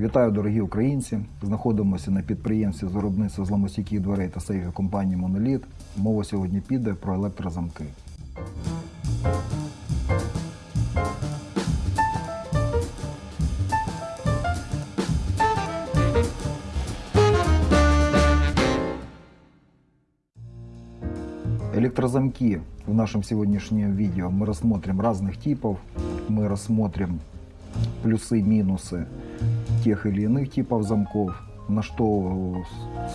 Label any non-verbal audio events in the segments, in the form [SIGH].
Вітаю, дорогі українці! Знаходимося на підприємстві з виробництва зламостійких дверей та сейфів компанії Моноліт. Мова сьогодні піде про електрозамки. Электрозамки в нашем сегодняшнем видео мы рассмотрим разных типов. Мы рассмотрим плюсы-минусы Тех или иных типов замков, на что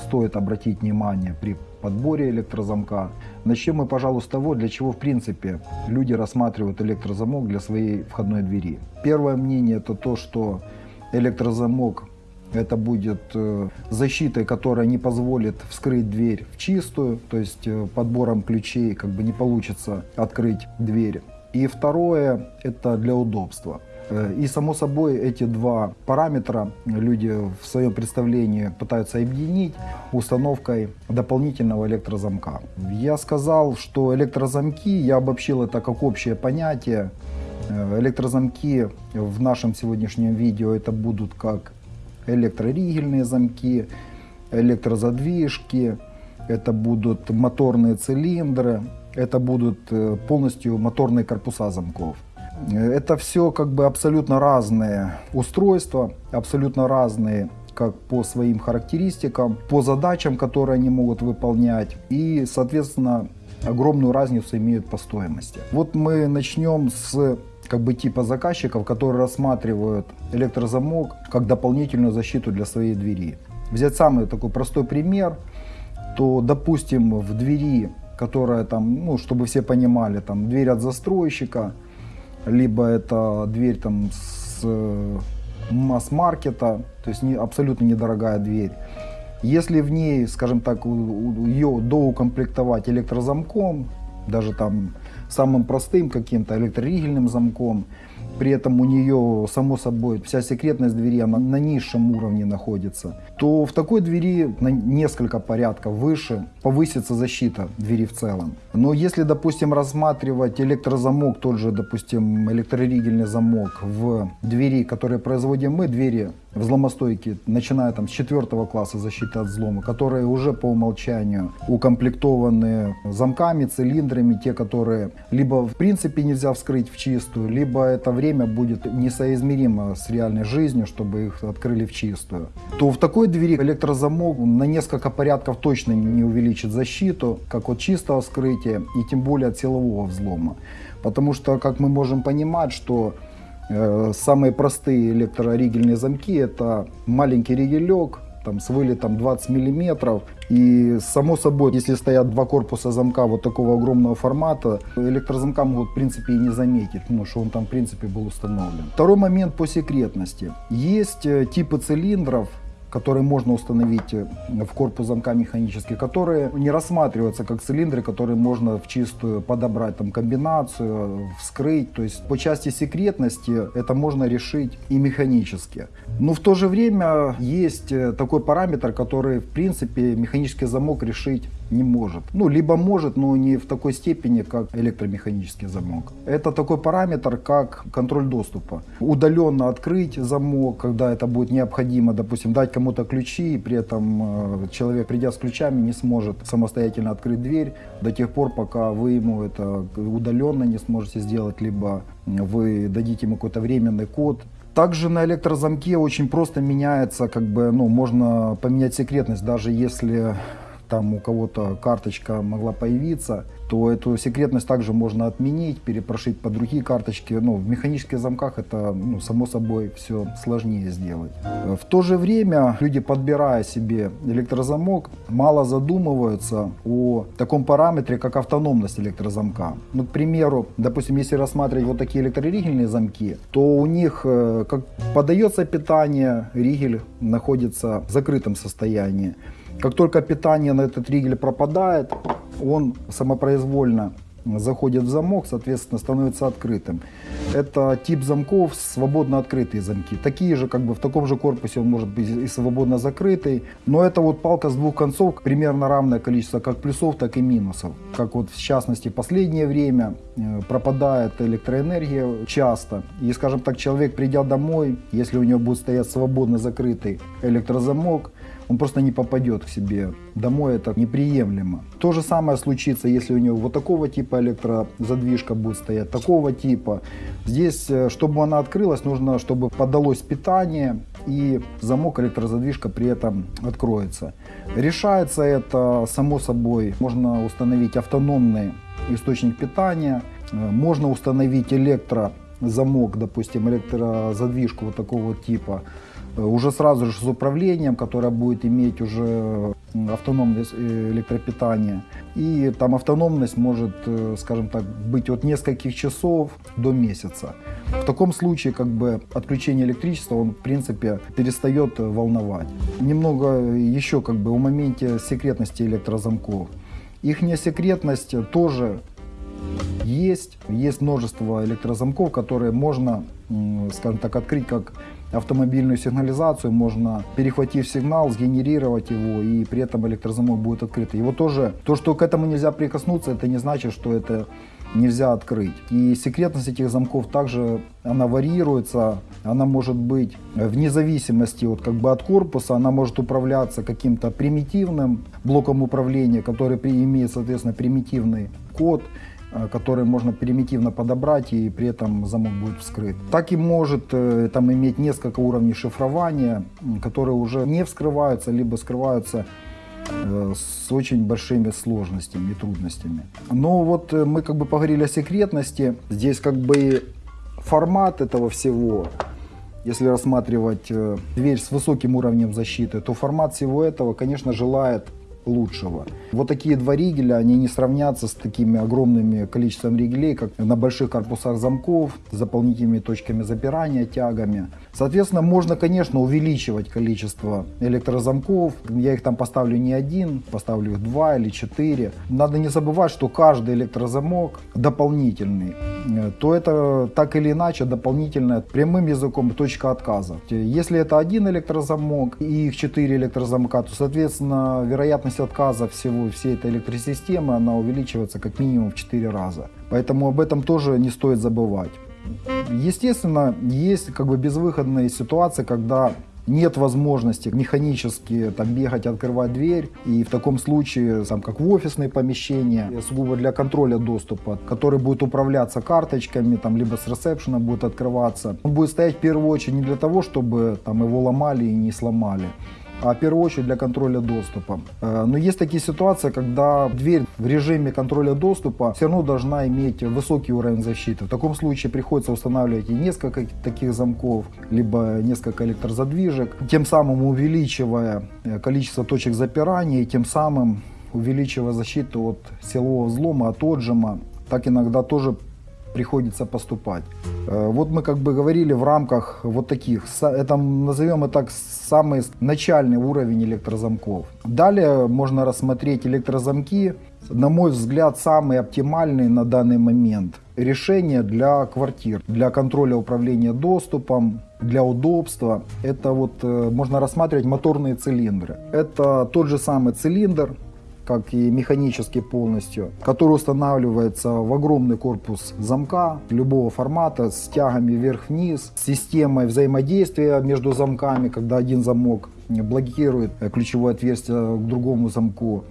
стоит обратить внимание при подборе электрозамка. Начнем мы, пожалуй, с того, для чего в принципе люди рассматривают электрозамок для своей входной двери. Первое мнение это то, что электрозамок это будет э, защитой, которая не позволит вскрыть дверь в чистую, то есть э, подбором ключей как бы не получится открыть дверь. И второе, это для удобства. Э, И само собой эти два параметра люди в своем представлении пытаются объединить установкой дополнительного электрозамка. Я сказал, что электрозамки, я обобщил это как общее понятие. Э, Электрозамки в нашем сегодняшнем видео это будут как электроригельные замки, электрозадвижки, это будут моторные цилиндры, это будут э, полностью моторные корпуса замков. Это все как бы абсолютно разные устройства, абсолютно разные как по своим характеристикам, по задачам, которые они могут выполнять и, соответственно, огромную разницу имеют по стоимости. Вот мы начнем с как бы типа заказчиков, которые рассматривают электрозамок как дополнительную защиту для своей двери. Взять самый такой простой пример, то, допустим, в двери, которая там, ну, чтобы все понимали, там дверь от застройщика, либо это дверь там с э, масс-маркета, то есть не, абсолютно недорогая дверь. Если в ней, скажем так, ее доукомплектовать электрозамком, даже там самым простым каким-то электроригельным замком, при этом у нее, само собой, вся секретность двери она на низшем уровне находится, то в такой двери на несколько порядков выше повысится защита двери в целом. Но если, допустим, рассматривать электрозамок, тот же, допустим, электроригельный замок в двери, которые производим мы, двери взломостойкие, начиная там с четвертого класса защиты от взлома, которые уже по умолчанию укомплектованы замками, цилиндрами, те, которые либо в принципе нельзя вскрыть в чистую, либо это время будет несоизмеримо с реальной жизнью, чтобы их открыли в чистую, то в такой двери электрозамок на несколько порядков точно не увеличит защиту, как от чистого вскрытия и тем более от силового взлома. Потому что, как мы можем понимать, что Самые простые электроригельные замки это маленький ригелек там, с вылетом 20 миллиметров. И само собой, если стоят два корпуса замка вот такого огромного формата, электрозамка могут в принципе и не заметить, ну, что он там в принципе был установлен. Второй момент по секретности. Есть э, типы цилиндров, которые можно установить э, в корпус замка механически, которые не рассматриваются как цилиндры, которые можно в чистую подобрать там комбинацию, вскрыть. То есть по части секретности это можно решить и механически. Но в то же время есть э, такой параметр, который в принципе механический замок решить не может. Ну, либо может, но не в такой степени, как электромеханический замок. Это такой параметр, как контроль доступа. Удаленно открыть замок, когда это будет необходимо, допустим, дать кому-то ключи, и при этом э, человек, придя с ключами, не сможет самостоятельно открыть дверь до тех пор, пока вы ему это удаленно не сможете сделать, либо вы дадите ему какой-то временный код, также на электрозамке очень просто меняется, как бы, ну, можно поменять секретность, даже если там у кого-то карточка могла появиться, то эту секретность также можно отменить, перепрошить по другие карточки. Ну, в механических замках это, ну, само собой, все сложнее сделать. В то же время люди, подбирая себе электрозамок, мало задумываются о таком параметре, как автономность электрозамка. Ну, к примеру, допустим, если рассматривать вот такие электроригельные замки, то у них, э, как подается питание, ригель находится в закрытом состоянии. Как только питание на этот ригель пропадает, он самопроизвольно заходит в замок, соответственно, становится открытым. Это тип замков свободно открытые замки. Такие же, как бы в таком же корпусе он может быть и свободно закрытый. Но это вот палка с двух концов, примерно равное количество как плюсов, так и минусов. Как вот в частности последнее время э, пропадает электроэнергия часто. И, скажем так, человек придя домой, если у него будет стоять свободно закрытый электрозамок, он просто не попадет к себе домой, это неприемлемо. То же самое случится, если у него вот такого типа электрозадвижка будет стоять, такого типа. Здесь, э, чтобы она открылась, нужно, чтобы подалось питание и замок электрозадвижка при этом откроется. Решается это само собой, можно установить автономный источник питания, э, можно установить электрозамок, допустим, электрозадвижку вот такого типа, уже сразу же с управлением, которое будет иметь уже автономное э, электропитание. И там автономность может, э, скажем так, быть от нескольких часов до месяца. В таком случае как бы отключение электричества, он в принципе перестает волновать. Немного еще как бы о моменте секретности электрозамков. Их секретность тоже есть. Есть множество электрозамков, которые можно, скажем так, открыть как автомобильную сигнализацию, можно, перехватив сигнал, сгенерировать его, и при этом электрозамок будет открытый. Его тоже, то, что к этому нельзя прикоснуться, это не значит, что это нельзя открыть. И секретность этих замков также, она варьируется, она может быть вне зависимости от, как бы, от корпуса, она может управляться каким-то примитивным блоком управления, который имеет, соответственно, примитивный код, Э, который можно примитивно подобрать и при этом замок будет вскрыт. Так и может э, там иметь несколько уровней шифрования, которые уже не вскрываются, либо скрываются э, с очень большими сложностями и трудностями. Но вот мы как бы поговорили о секретности. Здесь как бы формат этого всего, если рассматривать дверь с высоким уровнем защиты, то формат всего этого, конечно, желает лучшего. Вот такие два ригеля, они не сравнятся с такими огромными количеством ригелей, как на больших корпусах замков, с дополнительными точками запирания, тягами. Соответственно, можно, конечно, увеличивать количество электрозамков. Я их там поставлю не один, поставлю их два или четыре. Надо не забывать, что каждый электрозамок дополнительный. То это так или иначе дополнительная прямым языком точка отказа. Если это один электрозамок и их четыре электрозамка, то, соответственно, вероятность отказа всего, всей этой электросистемы, она увеличивается как минимум в 4 раза. Поэтому об этом тоже не стоит забывать. Естественно, есть как бы безвыходные ситуации, когда нет возможности механически там бегать, открывать дверь. И в таком случае, там, как в офисные помещения, сугубо для контроля доступа, который будет управляться карточками, там, либо с ресепшена будет открываться. Он будет стоять в первую очередь не для того, чтобы там, его ломали и не сломали, а в первую очередь для контроля доступа. Э, но есть такие ситуации, когда дверь в режиме контроля доступа все равно должна иметь высокий уровень защиты. В таком случае приходится устанавливать и несколько таких замков, либо несколько электрозадвижек, тем самым увеличивая э, количество точек запирания и тем самым увеличивая защиту от силового взлома, от отжима. Так иногда тоже приходится поступать. Э, вот мы как бы говорили в рамках вот таких, это назовем это так, самый начальный уровень электрозамков. Далее можно рассмотреть электрозамки, на мой взгляд, самые оптимальные на данный момент решения для квартир, для контроля управления доступом, для удобства. Это вот э, можно рассматривать моторные цилиндры. Это тот же самый цилиндр, как и механически полностью, который устанавливается в огромный корпус замка любого формата с тягами вверх-вниз, с системой взаимодействия между замками, когда один замок блокирует ключевое отверстие к другому замку.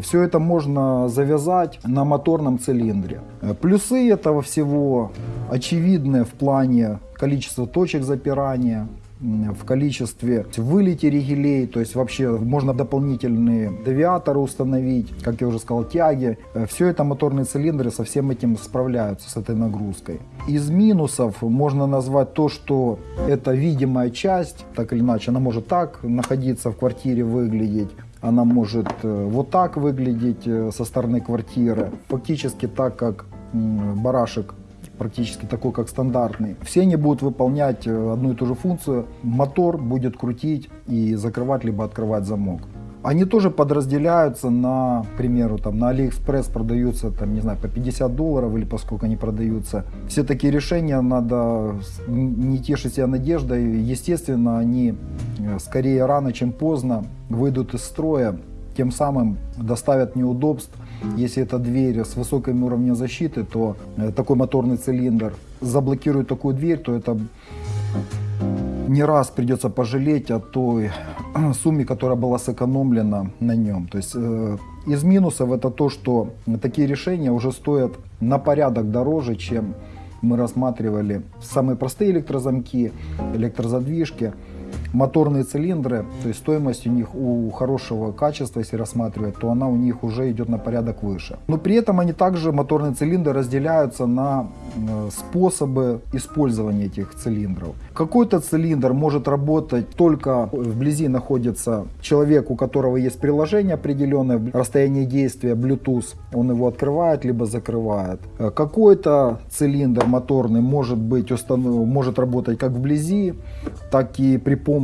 Все это можно завязать на моторном цилиндре. Плюсы этого всего очевидны в плане количества точек запирания, в количестве вылете ригелей, то есть вообще можно дополнительные девиаторы установить, как я уже сказал, тяги. Все это моторные цилиндры со всем этим справляются, с этой нагрузкой. Из минусов можно назвать то, что это видимая часть, так или иначе, она может так находиться в квартире, выглядеть, она может э, вот так выглядеть э, со стороны квартиры, фактически так, как барашек практически такой, как стандартный. Все они будут выполнять э, одну и ту же функцию. Мотор будет крутить и закрывать либо открывать замок. Они тоже подразделяются на, к примеру, там на Алиэкспресс продаются, там, не знаю, по 50 долларов или поскольку они продаются. Все такие решения надо не тешить себя надеждой. Естественно, они э, скорее рано, чем поздно выйдут из строя, тем самым доставят неудобств. Если это дверь с высоким уровнем защиты, то э, такой моторный цилиндр заблокирует такую дверь, то это не раз придется пожалеть о той [CLEARS THROAT] сумме, которая была сэкономлена на нем. То есть э, из минусов это то, что такие решения уже стоят на порядок дороже, чем мы рассматривали самые простые электрозамки, электрозадвижки моторные цилиндры, то есть стоимость у них у хорошего качества, если рассматривать, то она у них уже идет на порядок выше. Но при этом они также, моторные цилиндры, разделяются на э, способы использования этих цилиндров. Какой-то цилиндр может работать только вблизи находится человек, у которого есть приложение определенное, расстояние действия Bluetooth, он его открывает либо закрывает. Э, какой-то цилиндр моторный может быть может работать как вблизи, так и при помощи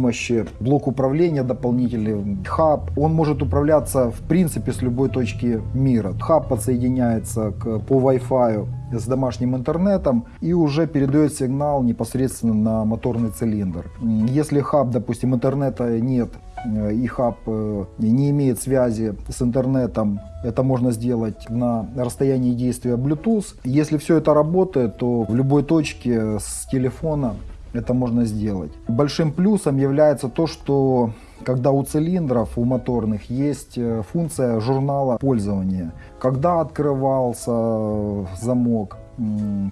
блок управления дополнительный, хаб. Он может управляться в принципе с любой точки мира. Хаб подсоединяется к, по Wi-Fi с домашним интернетом и уже передает сигнал непосредственно на моторный цилиндр. Если хаб, допустим, интернета нет, э, и хаб э, не имеет связи с интернетом, это можно сделать на расстоянии действия Bluetooth. Если все это работает, то в любой точке с телефона это можно сделать. Большим плюсом является то, что когда у цилиндров, у моторных есть э, функция журнала пользования. Когда открывался э, замок,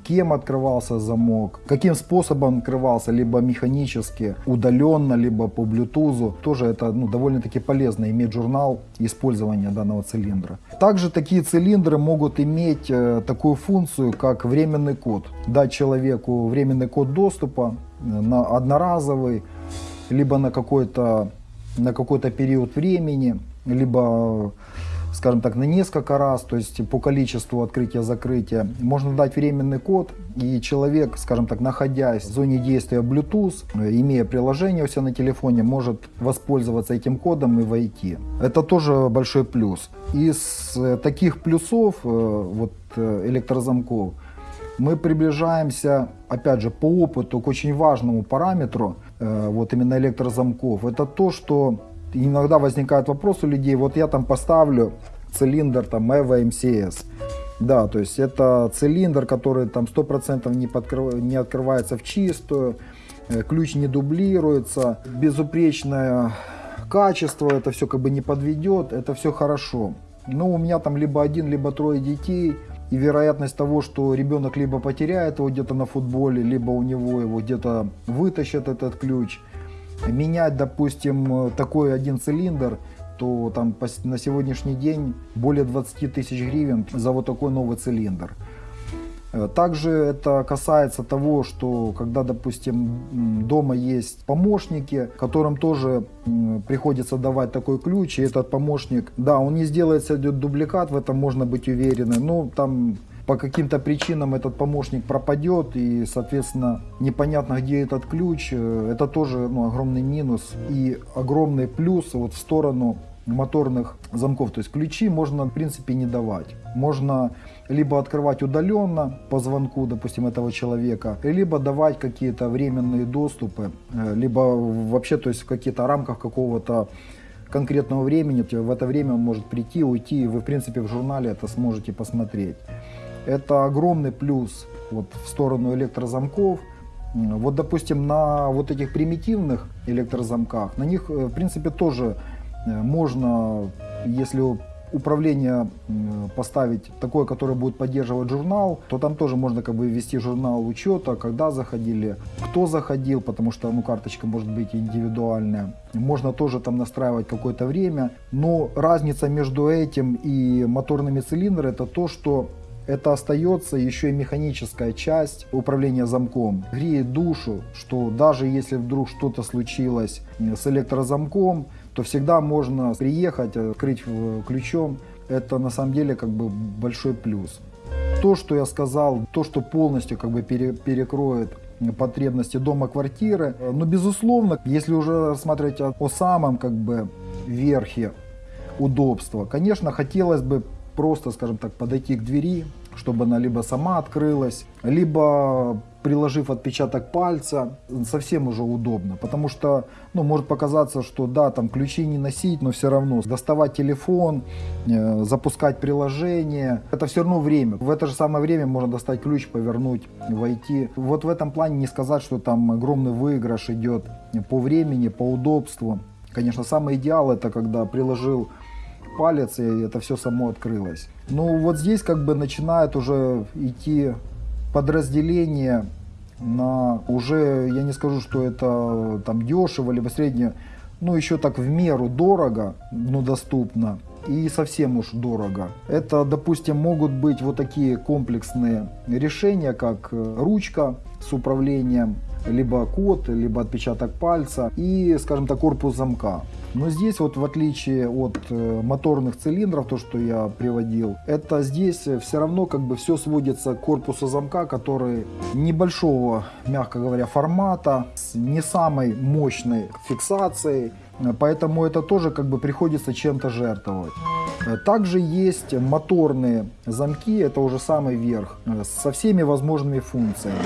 кем открывался замок, каким способом открывался, либо механически, удаленно, либо по Bluetooth. Тоже это ну, довольно-таки полезно иметь журнал использования данного цилиндра. Также такие цилиндры могут иметь э, такую функцию, как временный код. Дать человеку временный код доступа на одноразовый, либо на какой-то на какой-то период времени, либо, скажем так, на несколько раз, то есть по количеству открытия-закрытия. Можно дать временный код, и человек, скажем так, находясь в зоне действия Bluetooth, имея приложение у себя на телефоне, может воспользоваться этим кодом и войти. Это тоже большой плюс. Из таких плюсов э, вот, э, электрозамков мы приближаемся, опять же, по опыту к очень важному параметру, э, вот именно электрозамков. Это то, что иногда возникает вопрос у людей, вот я там поставлю цилиндр там EVO MCS, да, то есть это цилиндр, который там 100% не, подкрыв... не открывается в чистую, э, ключ не дублируется, безупречное качество, это все как бы не подведет, это все хорошо. Но у меня там либо один, либо трое детей, и вероятность того, что ребенок либо потеряет его где-то на футболе, либо у него его где-то вытащат этот ключ. Менять, допустим, такой один цилиндр, то там на сегодняшний день более 20 тысяч гривен за вот такой новый цилиндр. Э, также это касается того, что когда, допустим, дома есть помощники, которым тоже приходится давать такой ключ, и этот помощник, да, он не сделает себе дубликат, в этом можно быть уверены, но там по каким-то причинам этот помощник пропадет и, соответственно, непонятно, где этот ключ. Э, это тоже ну, огромный минус и огромный плюс вот в сторону моторных замков. То есть ключи можно, в принципе, не давать. Можно либо открывать удаленно по звонку, допустим, этого человека, либо давать какие-то временные доступы, э, либо вообще, то есть в каких-то рамках какого-то конкретного времени, в это время он может прийти, уйти, и вы, в принципе, в журнале это сможете посмотреть. Это огромный плюс вот, в сторону электрозамков. Вот, допустим, на вот этих примитивных электрозамках, на них, э, в принципе, тоже э, можно, если управление поставить такое, которое будет поддерживать журнал, то там тоже можно как бы ввести журнал учета, когда заходили, кто заходил, потому что ну, карточка может быть индивидуальная. Можно тоже там настраивать какое-то время, но разница между этим и моторными цилиндрами это то, что это остается еще и механическая часть управления замком. Греет душу, что даже если вдруг что-то случилось с электрозамком, то всегда можно приехать, открыть ключом. Это на самом деле как бы большой плюс. То, что я сказал, то, что полностью как бы пере, перекроет потребности дома, квартиры. Но безусловно, если уже рассматривать о, о самом как бы верхе удобства. Конечно, хотелось бы просто, скажем так, подойти к двери, чтобы она либо сама открылась, либо приложив отпечаток пальца, совсем уже удобно. Потому что, ну, может показаться, что да, там ключи не носить, но все равно доставать телефон, э, запускать приложение, это все равно время. В это же самое время можно достать ключ, повернуть, войти. Вот в этом плане не сказать, что там огромный выигрыш идет по времени, по удобству. Конечно, самый идеал это когда приложил палец, и это все само открылось. Ну вот здесь как бы начинает уже идти подразделение на уже, я не скажу, что это там дешево, либо среднее, ну еще так в меру дорого, но доступно и совсем уж дорого. Это, допустим, могут быть вот такие комплексные решения, как ручка с управлением, либо код, либо отпечаток пальца и, скажем так, корпус замка. Но здесь вот в отличие от э, моторных цилиндров, то что я приводил, это здесь все равно как бы все сводится к корпусу замка, который небольшого, мягко говоря, формата, с не самой мощной фиксацией, поэтому это тоже как бы приходится чем-то жертвовать. Также есть моторные замки, это уже самый верх, э, со всеми возможными функциями.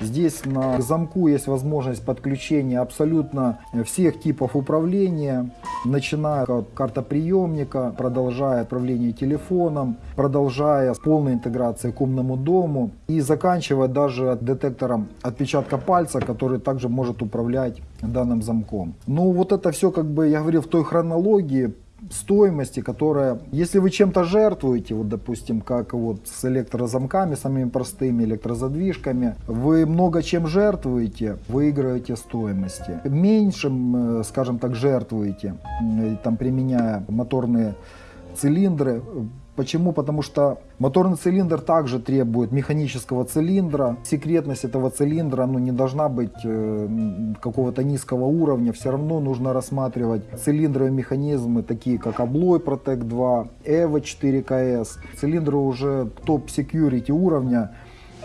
Здесь на замку есть возможность подключения абсолютно всех типов управления, начиная от картоприемника, продолжая отправление телефоном, продолжая с полной интеграцией к умному дому и заканчивая даже детектором отпечатка пальца, который также может управлять данным замком. Ну вот это все, как бы я говорил, в той хронологии, стоимости, которая, если вы чем-то жертвуете, вот допустим, как вот с электрозамками, самыми простыми электрозадвижками, вы много чем жертвуете, выигрываете стоимости. Меньшим, э, скажем так, жертвуете, там применяя моторные цилиндры, Почему? Потому что моторный цилиндр также требует механического цилиндра. Секретность этого цилиндра ну, не должна быть э, какого-то низкого уровня. Все равно нужно рассматривать цилиндровые механизмы, такие как Abloy Protect 2, EVO 4KS. Цилиндры уже топ-секьюрити уровня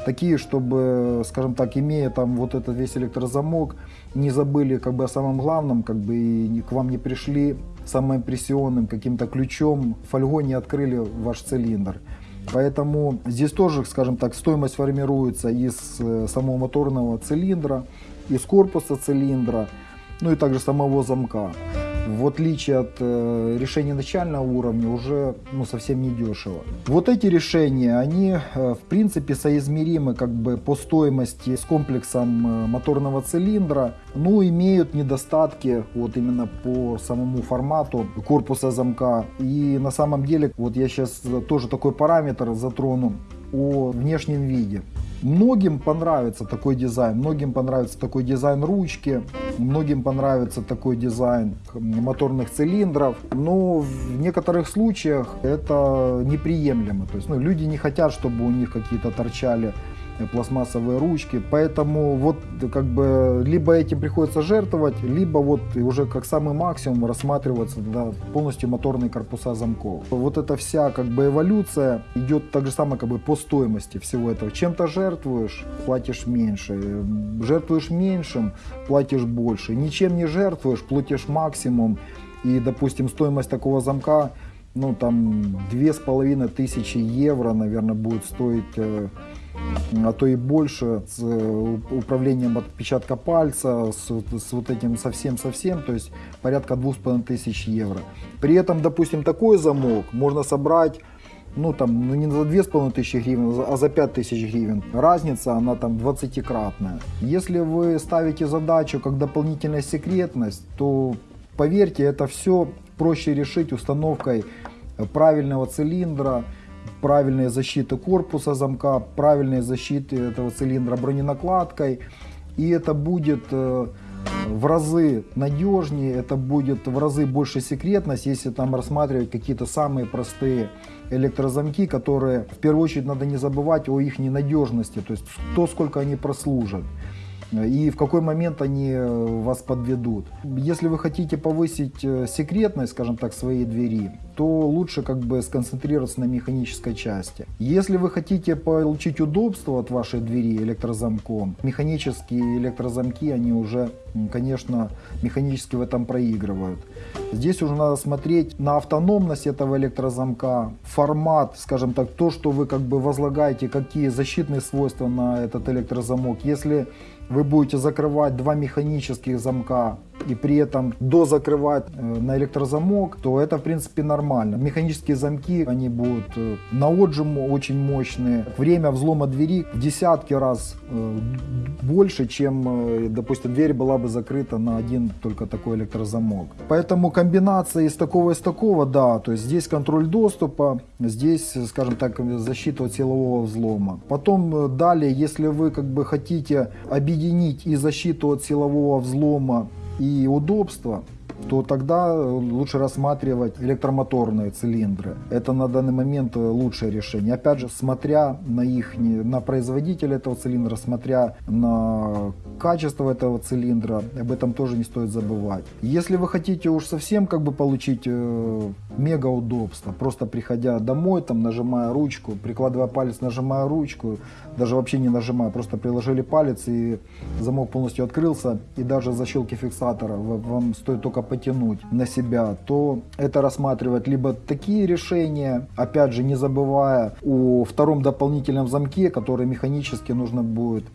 такие, чтобы, скажем так, имея там вот этот весь электрозамок, не забыли как бы о самом главном, как бы и к вам не пришли самым прессионным каким-то ключом, фольгой не открыли ваш цилиндр. Поэтому здесь тоже, скажем так, стоимость формируется из э, самого моторного цилиндра, из корпуса цилиндра, ну и также самого замка в отличие от э, решения начального уровня, уже ну, совсем не дешево. Вот эти решения, они э, в принципе соизмеримы как бы по стоимости с комплексом э, моторного цилиндра, но имеют недостатки вот именно по самому формату корпуса замка. И на самом деле, вот я сейчас тоже такой параметр затрону о внешнем виде. Многим понравится такой дизайн, многим понравится такой дизайн ручки, многим понравится такой дизайн моторных цилиндров, но в некоторых случаях это неприемлемо. То есть ну, люди не хотят, чтобы у них какие-то торчали пластмассовые ручки. Поэтому вот как бы либо этим приходится жертвовать, либо вот уже как самый максимум рассматриваться да, полностью моторные корпуса замков. Вот эта вся как бы эволюция идет так же самое как бы по стоимости всего этого. Чем-то жертвуешь, платишь меньше. Жертвуешь меньшим, платишь больше. Ничем не жертвуешь, платишь максимум. И, допустим, стоимость такого замка, ну, там, две с половиной тысячи евро, наверное, будет стоить э, а то и больше, с э, управлением отпечатка пальца, с, с вот этим совсем-совсем, то есть порядка двух с половиной тысяч евро. При этом, допустим, такой замок можно собрать ну там, ну не за две с половиной тысячи гривен, а за пять тысяч гривен. Разница, она там 20-кратная. Если вы ставите задачу как дополнительная секретность, то поверьте, это все проще решить установкой правильного цилиндра, правильной защиты корпуса замка, правильной защиты этого цилиндра броненакладкой. И это будет э, в разы надежнее, это будет в разы больше секретность, если там рассматривать какие-то самые простые электрозамки, которые в первую очередь надо не забывать о их ненадежности, то есть то, сколько они прослужат. И в какой момент они э, вас подведут. Если вы хотите повысить э, секретность, скажем так, своей двери, то лучше как бы сконцентрироваться на механической части. Если вы хотите получить удобство от вашей двери электрозамком, механические электрозамки, они уже, конечно, механически в этом проигрывают. Здесь уже надо смотреть на автономность этого электрозамка, формат, скажем так, то, что вы как бы возлагаете, какие защитные свойства на этот электрозамок. Если вы будете закрывать два механических замка и при этом дозакрывать э, на электрозамок, то это в принципе нормально. Механические замки, они будут э, на отжим очень мощные. Время взлома двери в десятки раз э, больше, чем, допустим, дверь была бы закрыта на один только такой электрозамок. Поэтому комбинация из такого и из такого, да, то есть здесь контроль доступа, здесь, скажем так, защита от силового взлома. Потом далее, если вы как бы хотите объединить и защиту от силового взлома и удобство, то тогда лучше рассматривать электромоторные цилиндры. Это на данный момент лучшее решение. Опять же, смотря на их, на производителя этого цилиндра, смотря на качество этого цилиндра, об этом тоже не стоит забывать. Если вы хотите уж совсем как бы получить э, мега удобство, просто приходя домой, там нажимая ручку, прикладывая палец, нажимая ручку, даже вообще не нажимая, просто приложили палец и замок полностью открылся, и даже защелки фиксатора вам стоит только потянуть на себя, то это рассматривать либо такие решения, опять же не забывая о втором дополнительном замке, который механически нужно будет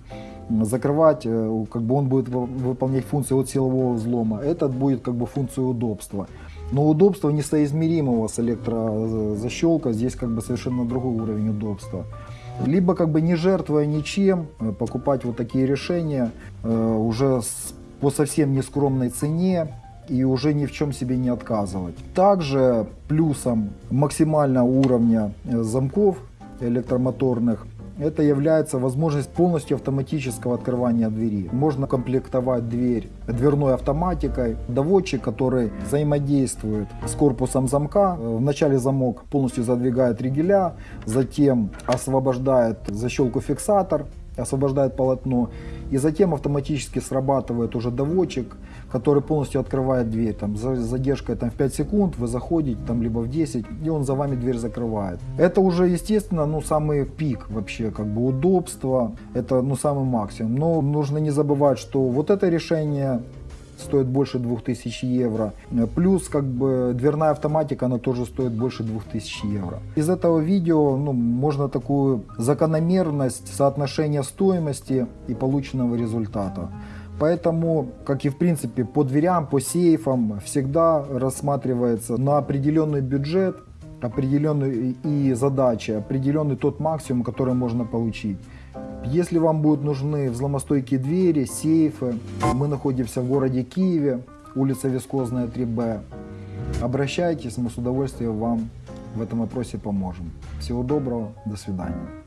закрывать, э, как бы он будет выполнять функцию от силового взлома. Этот будет как бы функцию удобства. Но удобство несоизмеримого с электрозащелкой, здесь как бы совершенно другой уровень удобства. Либо как бы не жертвуя ничем, э, покупать вот такие решения э, уже по совсем нескромной цене, и уже ни в чем себе не отказывать. Также плюсом максимального уровня замков электромоторных это является возможность полностью автоматического открывания двери. Можно комплектовать дверь дверной автоматикой, доводчик, который взаимодействует с корпусом замка. Вначале замок полностью задвигает ригеля, затем освобождает защелку фиксатор, освобождает полотно и затем автоматически срабатывает уже доводчик, который полностью открывает дверь. Там, за задержкой там, в 5 секунд вы заходите, там, либо в 10, и он за вами дверь закрывает. Это уже, естественно, ну, самый пик вообще, как бы удобства, это ну, самый максимум. Но нужно не забывать, что вот это решение стоит больше 2000 евро. Плюс как бы дверная автоматика, она тоже стоит больше 2000 евро. Из этого видео ну, можно такую закономерность соотношения стоимости и полученного результата. Поэтому, как и в принципе по дверям, по сейфам, всегда рассматривается на определенный бюджет, определенный и задачи, определенный тот максимум, который можно получить. Если вам будут нужны взломостойкие двери, сейфы, мы находимся в городе Киеве, улица Вискозная 3Б. Обращайтесь, мы с удовольствием вам в этом вопросе поможем. Всего доброго, до свидания.